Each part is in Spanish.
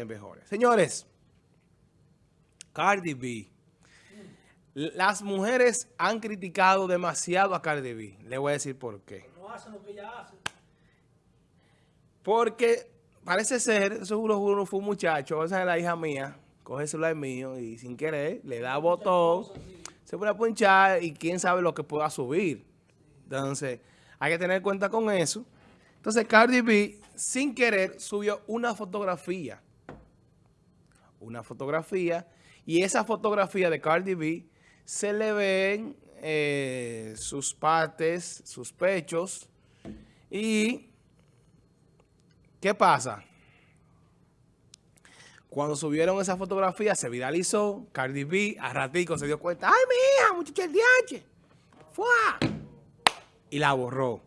mejores. Señores, Cardi B. Las mujeres han criticado demasiado a Cardi B. Le voy a decir por qué. No hacen lo que ella hace. Porque parece ser, seguro uno fue un muchacho, esa es la hija mía, coge el celular mío y sin querer le da botón, se pone a punchar y quién sabe lo que pueda subir. Entonces, hay que tener cuenta con eso. Entonces, Cardi B, sin querer, subió una fotografía una fotografía y esa fotografía de Cardi B se le ven eh, sus partes, sus pechos y ¿qué pasa? Cuando subieron esa fotografía se viralizó, Cardi B a ratico se dio cuenta, ¡ay, mía, muchacha, el DH! ¡Fua! Y la borró.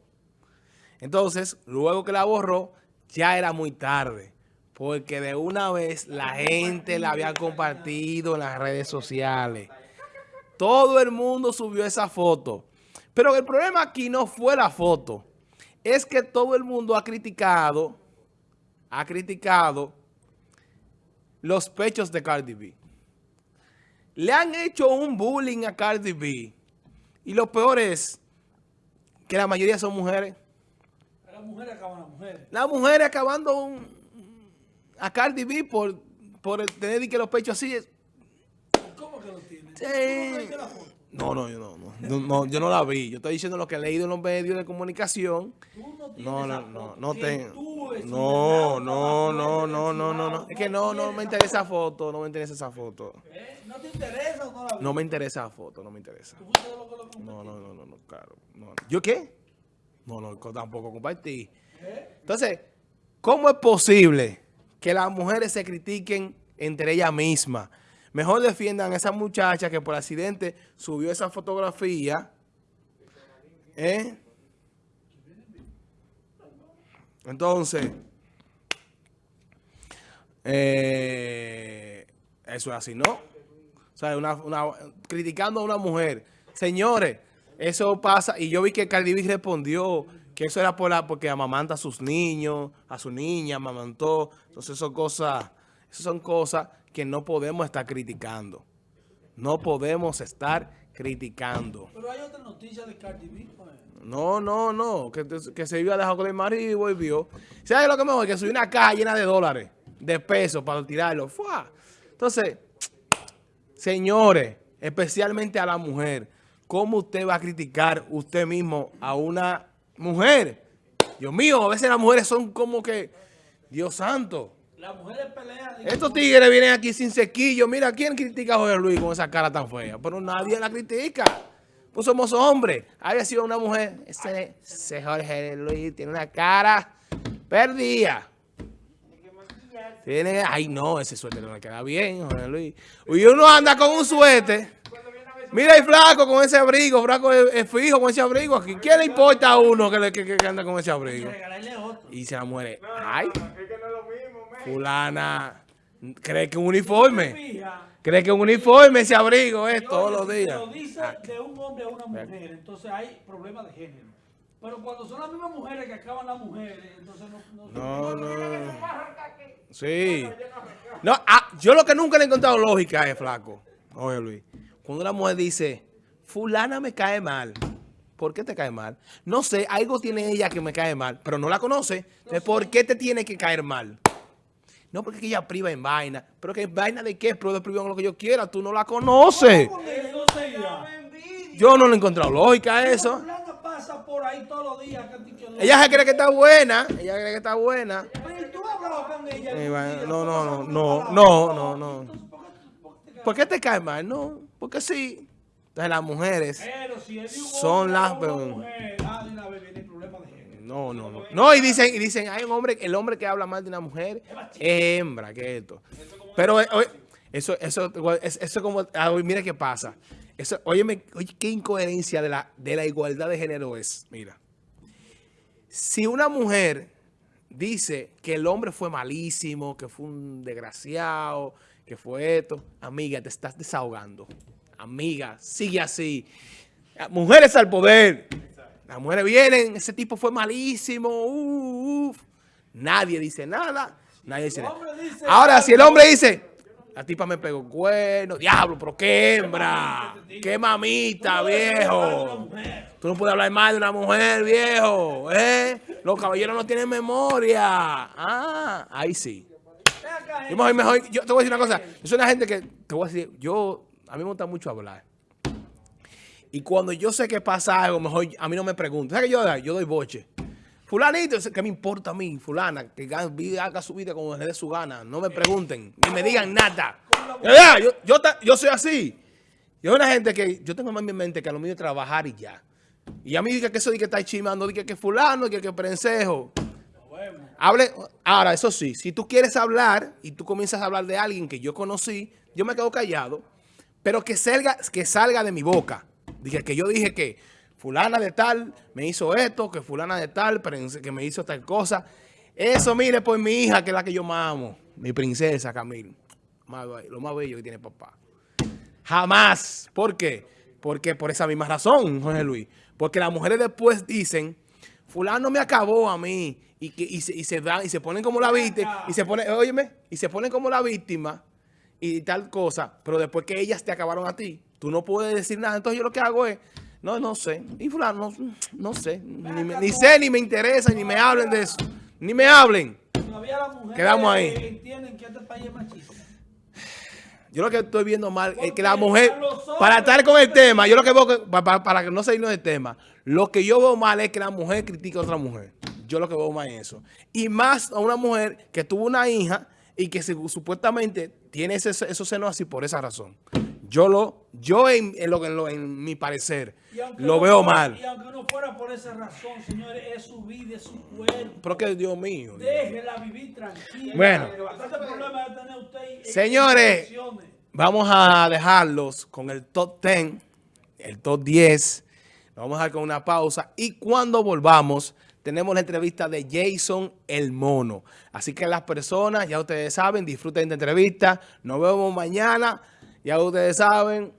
Entonces, luego que la borró, ya era muy tarde porque de una vez la gente la había compartido en las redes sociales. Todo el mundo subió esa foto. Pero el problema aquí no fue la foto. Es que todo el mundo ha criticado, ha criticado los pechos de Cardi B. Le han hecho un bullying a Cardi B. Y lo peor es que la mayoría son mujeres. Las mujeres acaban las mujeres. Las mujeres acabando un, a Cardi B por, por tener que los pechos así. ¿Cómo que lo tiene? Sí. No, no, yo no, no, no, yo no la vi. Yo estoy diciendo lo que he leído en los medios de comunicación. Tú no tienes No, no, no, no tengo. es No, un no, no, no, no, no, no. Es que no, no me esa interesa esa foto. no me interesa esa foto. ¿Eh? ¿No te interesa o no la? No me interesa esa foto, no me interesa. No, no, no, no, no, claro. No. ¿Yo qué? No, no, tampoco compartí. ¿Eh? Entonces, ¿cómo es posible que las mujeres se critiquen entre ellas mismas? Mejor defiendan a esa muchacha que por accidente subió esa fotografía. ¿Eh? Entonces, eh, eso es así, ¿no? O una, una- criticando a una mujer. Señores, eso pasa, y yo vi que Cardi B respondió que eso era por la, porque amamanta a sus niños, a su niña, amamantó. Entonces, son cosas, esas son cosas que no podemos estar criticando. No podemos estar criticando. Pero hay otra noticia de Cardi B. pues. No, no, no, que, que se iba a dejar con el marido y volvió. ¿Sabes lo que mejor? Que subió una caja llena de dólares, de pesos para tirarlo. ¡Fua! Entonces, señores, especialmente a la mujer, ¿cómo usted va a criticar usted mismo a una mujer? Dios mío, a veces las mujeres son como que, Dios santo. Las mujeres pelean. Estos tigres vienen aquí sin sequillo. Mira, ¿quién critica a Jorge Luis con esa cara tan fea? Pero nadie la critica. Pues somos hombres. Había sido una mujer. Ese, ese Jorge Luis tiene una cara perdida. Tiene, ay no, ese suéter no le queda bien, Jorge Luis. Y uno anda con un suéter. Mira el flaco con ese abrigo, flaco es, es fijo con ese abrigo. aquí. ¿Quién le importa a uno que, le- que, que anda con ese abrigo? Regalarle otro. Y se la muere. Ay, fulana, cree que un uniforme. Cree que un uniforme ese abrigo es todos los días. Lo dice de un hombre a una mujer, entonces hay problemas de género. Pero cuando son las mismas mujeres que acaban las mujeres, entonces no... no, No, no. Sí. No, ah, yo lo que nunca le he encontrado lógica es, flaco. Oye, Luis. Cuando una mujer dice, fulana me cae mal. ¿Por qué te cae mal? No sé, algo tiene ella que me cae mal, pero no la conoce. Entonces, ¿por qué te tiene que caer mal? No, porque es que ella priva en vaina. ¿Pero que vaina de qué? Pero de privar en lo que yo quiera. Tú no la conoces. Yo no le he encontrado lógica a eso. Pasa por ahí todos los días. Ella se cree que está buena. Ella cree que está buena. Pero no, ¿Tú no, no, no, no, no, no. Entonces, ¿por qué- por qué te ¿Por qué te cae mal? No, porque sí. Entonces las mujeres, Pero si Son las mujer, ah, de género. no, no, no. No, y dicen, y dicen, hay un hombre, el hombre que habla mal de una mujer es hembra, que esto. Pero eh, eso, eso, eso, eso como, ah, mira qué pasa. Eso, óyeme, oye, qué incoherencia de la, de la igualdad de género es. Mira, si una mujer dice que el hombre fue malísimo, que fue un desgraciado, que fue esto, amiga, te estás desahogando. Amiga, sigue así. Mujeres al poder. Las mujeres vienen, ese tipo fue malísimo. uf. Nadie dice nada. Nadie nada. dice- Ahora, si el hombre dice, la tipa me pegó cuerno, diablo, pero qué hembra, qué mamita, viejo. Tú no puedes hablar mal de una mujer, viejo. ¿eh? Los caballeros no tienen memoria. Ah, ahí sí. Yo, mejor, mejor- yo te voy a decir una cosa. Yo soy una gente que, te voy a decir, yo, a mí me gusta mucho hablar. Y cuando yo sé que pasa algo, mejor a mí no me preguntan. ¿Sabes qué yo? Yo doy boche. Fulanito, ¿qué me importa a mí? Fulana, que haga su vida como le dé su gana. No me pregunten, ni me digan nada. Yo, yo, yo soy así. Yo soy una gente que, yo tengo más en mi mente que a lo mío trabajar y ya. Y a mí diga que eso dice que está chimando, diga que fulano, diga que prensejo. Hable, ahora, eso sí, si tú quieres hablar y tú comienzas a hablar de alguien que yo conocí, yo me quedo callado, pero que salga, que salga de mi boca. Dije que yo dije que fulana de tal me hizo esto, que fulana de tal que me hizo tal cosa. Eso, mire, pues mi hija, que es la que yo amo, mi princesa Camil, lo más bello que tiene papá. Jamás. ¿Por qué? Porque por esa misma razón, Jorge Luis. Porque las mujeres después dicen, fulano me acabó a mí. Y, que, y, se, y se dan, y se ponen como la víctima. Y se ponen, óyeme, y se ponen como la víctima y tal cosa. Pero después que ellas te acabaron a ti, tú no puedes decir nada. Entonces yo lo que hago es, no, no sé. Y fulano, no, no sé. Ni, me- ni sé, ni me interesa, ni me hablen de eso. Ni me hablen. Todavía las mujeres Quedamos ahí. entienden que este país es machista. Yo lo que estoy viendo mal es que la mujer, para estar con el tema, yo lo que veo, que, pa- pa- para, que no salirnos del tema, lo que yo veo mal es que la mujer critique a otra mujer. Yo lo que veo mal es eso. Y más a una mujer que tuvo una hija y que se- supuestamente tiene ese, esos senos así por esa razón. Yo lo, yo en, en lo, en, lo- en mi parecer, lo no veo fuera- mal. Y aunque no fuera por esa razón, señores, es su vida, es su cuerpo. Pero que Dios mío. Déjela vivir tranquila. Bueno. Señores. Vamos a dejarlos con el top 10, el top 10. Nos vamos a dejar con una pausa. Y cuando volvamos, tenemos la entrevista de Jason el Mono. Así que las personas, ya ustedes saben, disfruten de entrevista. Nos vemos mañana. Ya ustedes saben.